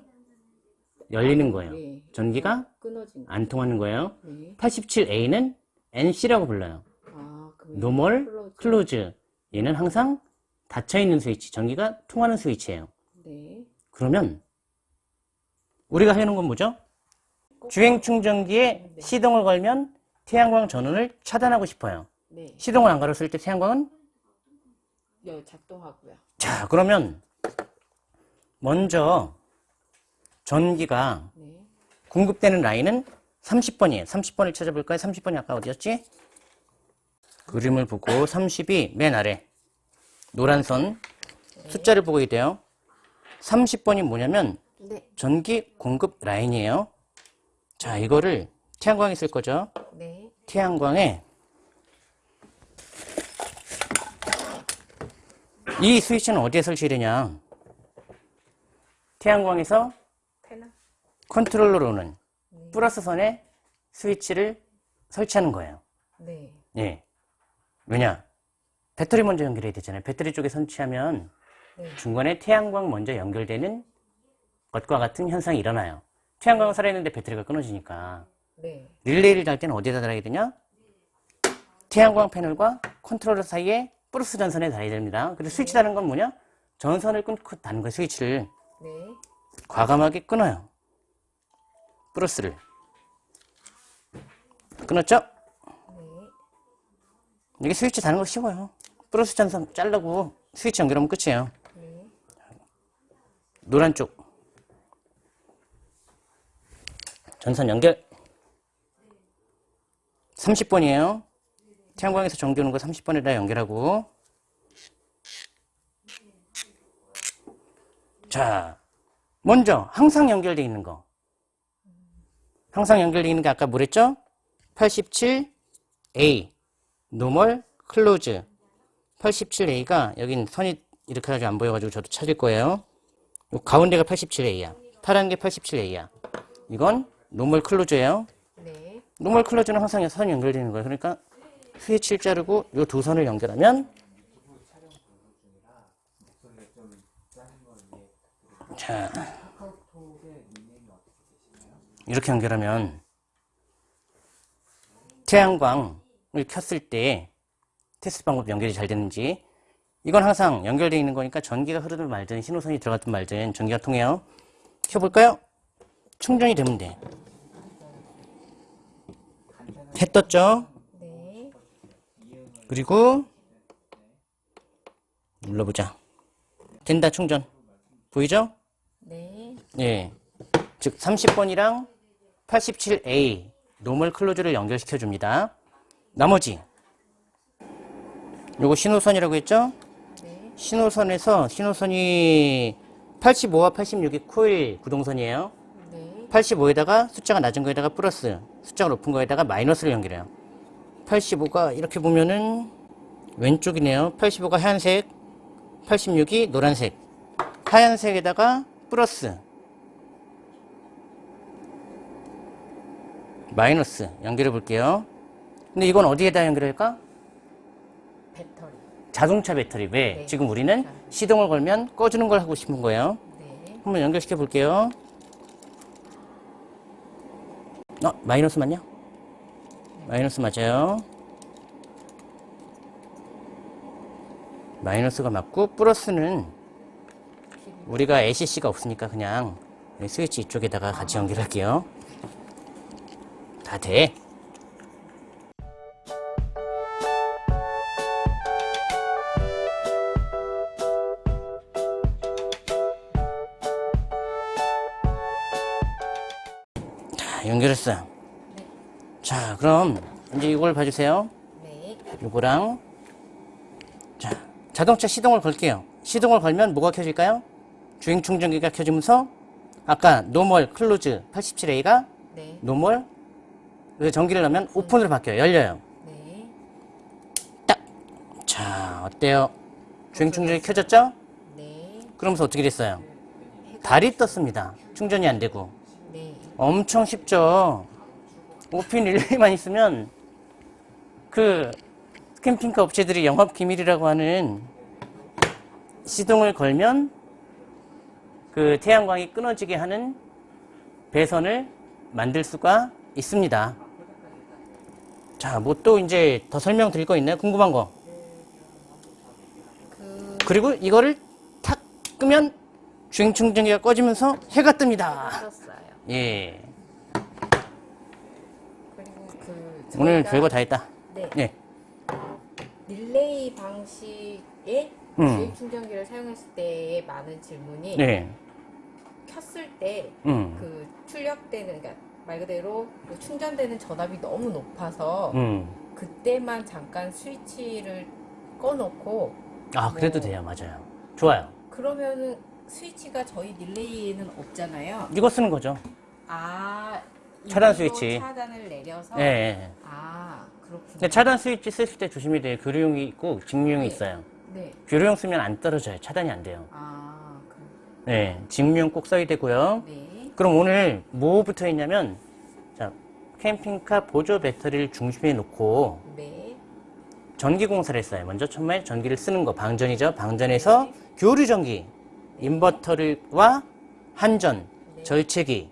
열리는 거예요. 네. 전기가 끊어진 거. 안 통하는 거예요. 네. 87A는 NC라고 불러요. 아, 그 normal close. 얘는 항상 닫혀 있는 스위치, 전기가 통하는 스위치예요. 네. 그러면 우리가 하는 건 뭐죠? 주행 충전기에 네. 시동을 걸면 태양광 전원을 차단하고 싶어요. 네. 시동을 안 걸었을 때 태양광은 여 작동하고요. 자 그러면 먼저 전기가 네. 공급되는 라인은 30번이에요. 30번을 찾아볼까요? 30번이 아까 어디였지? 그림을 보고 30이 맨 아래 노란 선 숫자를 보고 있대요. 30번이 뭐냐면 네. 전기 공급 라인이에요. 자, 이거를 태양광에 쓸 거죠. 네. 태양광에 이 스위치는 어디에 설치되냐? 태양광에서. 컨트롤러로는 플러스 선에 스위치를 설치하는 거예요. 네. 예. 왜냐? 배터리 먼저 연결해야 되잖아요. 배터리 쪽에 설치하면 네. 중간에 태양광 먼저 연결되는 것과 같은 현상이 일어나요. 태양광을 살아있는데 배터리가 끊어지니까. 네. 릴레이를 달 때는 어디에다 달아야 되냐? 태양광 패널과 컨트롤러 사이에 플러스 전선에 달아야 됩니다. 그리고 스위치 다는 건 뭐냐? 전선을 끊고 다는 거예요, 스위치를. 네. 과감하게 끊어요. 플러스를. 끊었죠? 네. 이게 스위치 다는 거 쉬워요. 플러스 전선 자르고 스위치 연결하면 끝이에요. 네. 노란 쪽. 전선 연결. 30번이에요. 태양광에서 전기 오는 거 30번에다 연결하고. 자, 먼저 항상 연결되어 있는 거. 항상 연결되어 있는 게 아까 뭐랬죠? 87A normal close 87A가 여긴 선이 이렇게 가지고 안 보여가지고 저도 찾을 거예요. 요 가운데가 87A야. 파란 게 87A야. 이건 normal close예요. 네. normal close는 항상 선이 연결되는 거예요. 그러니까 스위치를 자르고 요 두 선을 연결하면 자 이렇게 연결하면 태양광을 켰을 때 테스트 방법 연결이 잘 되는지 이건 항상 연결되어 있는 거니까 전기가 흐르든 말든 신호선이 들어갔든 말든 전기가 통해요. 켜볼까요? 충전이 되면 돼. 해 떴죠? 네. 그리고 눌러보자. 된다 충전. 보이죠? 네. 예. 즉 30번이랑 87A normal close를 연결시켜 줍니다. 나머지 요거 신호선이라고 했죠? 네. 신호선에서 신호선이 85와 86이 코일 구동선이에요. 네. 85에다가 숫자가 낮은 거에다가 플러스, 숫자가 높은 거에다가 마이너스를 연결해요. 85가 이렇게 보면은 왼쪽이네요. 85가 하얀색, 86이 노란색. 하얀색에다가 플러스, 마이너스 연결해 볼게요. 근데 이건 어디에다 연결할까? 배터리. 자동차 배터리. 왜? 네. 지금 우리는 시동을 걸면 꺼주는 걸 하고 싶은 거예요. 네. 한번 연결시켜 볼게요. 어, 마이너스 맞냐? 마이너스 맞아요. 마이너스가 맞고 플러스는 우리가 ACC가 없으니까 그냥 이 스위치 이쪽에다가 같이 연결할게요. 다 돼. 자, 연결했어요. 자, 그럼 이제 이걸 봐주세요. 네. 요거랑 자 자동차 시동을 걸게요. 시동을 걸면 뭐가 켜질까요? 주행 충전기가 켜지면서 아까 normal close 87A가 네. normal 전기를 넣으면 open으로 바뀌어요. 열려요. 네. 자 어때요? 주행 충전기 켜졌죠? 네. 그러면서 어떻게 됐어요? 달이 떴습니다. 충전이 안 되고 네. 엄청 쉽죠. 오핀 릴레이만 있으면 그 캠핑카 업체들이 영업 기밀이라고 하는 시동을 걸면 그 태양광이 끊어지게 하는 배선을 만들 수가 있습니다. 자, 뭐 또 이제 더 설명드릴 거 있나요? 궁금한 거. 그 그리고 이거를 탁 끄면 주행 충전기가 꺼지면서 해가 뜹니다. 예. 그리고 그 오늘 별거 다 했다. 네. 예. 릴레이 방식의 음. 주행 충전기를 사용했을 때의 많은 질문이 네. 켰을 때 음. 그 출력되는 그러니까 말 그대로 그 충전되는 전압이 너무 높아서 음. 그때만 잠깐 스위치를 꺼놓고 아, 그래도 뭐. 돼요. 맞아요. 좋아요. 그러면은 스위치가 저희 릴레이에는 없잖아요. 이거 쓰는 거죠. 아 차단 스위치. 차단을 내려서 예. 예. 아 그렇군요. 근데 차단 스위치 쓰실 때 조심해야 돼요. 교류용이 있고 직무용이 네. 있어요. 네. 교류용 쓰면 안 떨어져요. 차단이 안 돼요. 아 그, 네. 직무용 꼭 써야 되고요. 네. 그럼 오늘 뭐 붙어 있냐면 자, 캠핑카 보조 배터리를 중심에 놓고 네. 전기 공사를 했어요. 먼저 처음에 전기를 쓰는 거 방전이죠. 방전에서 교류 전기, 인버터를와 한전, 네. 절체기,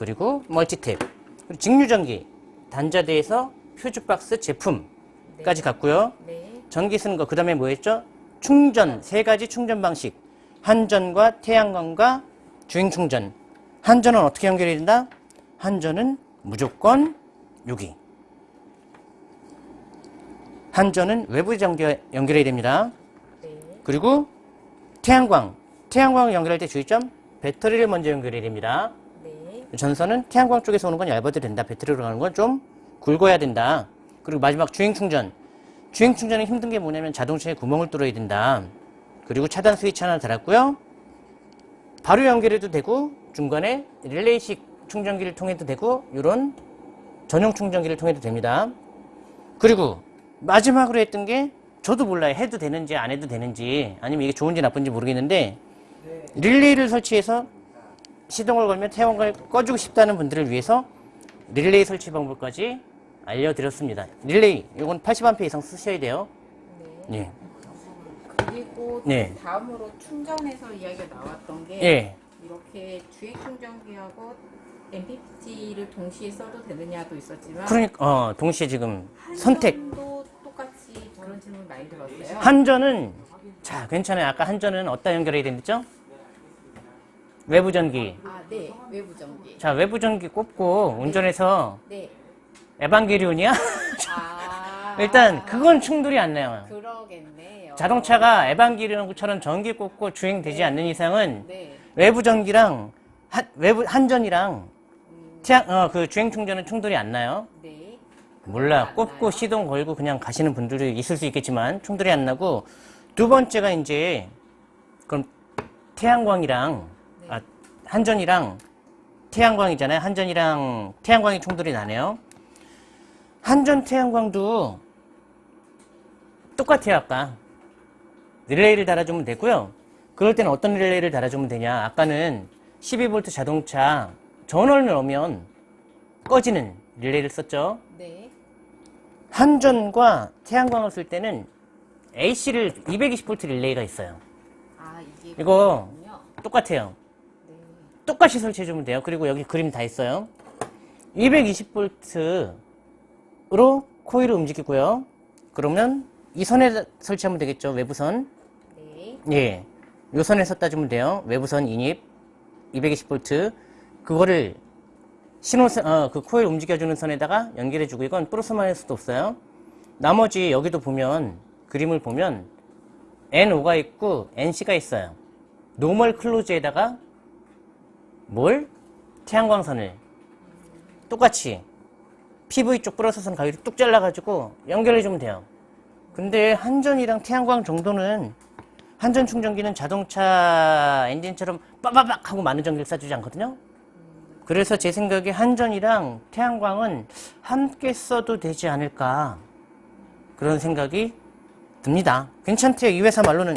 그리고 멀티탭, 그리고 직류 전기, 단자대에서 퓨즈 박스 제품까지 갔고요. 네. 전기 쓰는 거 그 다음에 뭐 했죠? 충전 세 가지 충전 방식. 한전과 태양광과 주행 충전. 한전은 어떻게 연결이 된다? 한전은 무조건 여기. 한전은 외부 연결, 연결해야 됩니다. 네. 그리고 태양광. 태양광을 연결할 때 주의점. 배터리를 먼저 연결해야 됩니다. 네. 전선은 태양광 쪽에서 오는 건 얇아도 된다. 배터리로 가는 건 좀 굵어야 된다. 그리고 마지막 주행 충전. 주행 충전이 힘든 게 뭐냐면 자동차에 구멍을 뚫어야 된다. 그리고 차단 스위치 하나 달았고요. 바로 연결해도 되고 중간에 릴레이식 충전기를 통해도 되고 이런 전용 충전기를 통해도 됩니다. 그리고 마지막으로 했던 게 저도 몰라요. 해도 되는지 안 해도 되는지 아니면 이게 좋은지 나쁜지 모르겠는데 릴레이를 설치해서 시동을 걸면 태양광을 꺼주고 싶다는 분들을 위해서 릴레이 설치 방법까지 알려드렸습니다. 릴레이, 이건 80A 이상 쓰셔야 돼요. 네. 예. 그리고 네. 다음으로 충전에서 이야기가 나왔던 게 예. 이렇게 주행 충전기하고 MPPT를 동시에 써도 되느냐도 있었지만 그러니까, 어, 동시에 지금 선택. 한전도 똑같이 그런 질문 많이 들었어요. 한전은, 자, 괜찮아요. 아까 한전은 어디다 연결해야 된댔죠? 외부 전기. 아, 네. 외부 전기. 자, 외부 전기 꼽고 운전해서 네. 에반게리온이야? 아. 일단, 그건 충돌이 안 나요. 그러겠네요. 자동차가 에반게리온처럼 전기 꼽고 주행되지 않는 이상은 네. 외부 전기랑 한, 외부 한전이랑 태양 어그 주행 충전은 충돌이 안 나요. 네. 몰라 안 꼽고 나요? 시동 걸고 그냥 가시는 분들이 있을 수 있겠지만 충돌이 안 나고 두 번째가 이제 그럼 태양광이랑 네. 아, 한전이랑 태양광이잖아요. 한전이랑 태양광이 충돌이 나네요. 한전 태양광도 똑같아요, 아까. 릴레이를 달아주면 되고요. 그럴 때는 어떤 릴레이를 달아주면 되냐. 아까는 12V 자동차 전원을 넣으면 꺼지는 릴레이를 썼죠. 네. 한전과 태양광을 쓸 때는 AC를 220V 릴레이가 있어요. 아, 이게 이거. 똑같아요. 네. 똑같이 설치해주면 돼요. 그리고 여기 그림 다 있어요. 220V로 코일을 움직이고요. 그러면 이 선에 설치하면 되겠죠. 외부선. 네. 예. 요 선에 섰다 주면 돼요. 외부선 인입 220V. 그거를 신호선, 어, 그 코일 움직여주는 선에다가 연결해주고 이건 플러스 마이너스도 없어요. 나머지 여기도 보면 그림을 보면 NO가 있고 NC가 있어요. normal close에다가 뭘? 태양광선을 똑같이 PV 쪽 플러스 선 가위로 뚝 잘라가지고 연결해주면 돼요. 근데 한전이랑 태양광 정도는 한전 충전기는 자동차 엔진처럼 빠바박 하고 많은 전기를 쏴주지 않거든요. 그래서 제 생각에 한전이랑 태양광은 함께 써도 되지 않을까 그런 생각이 듭니다. 괜찮대요. 이 회사 말로는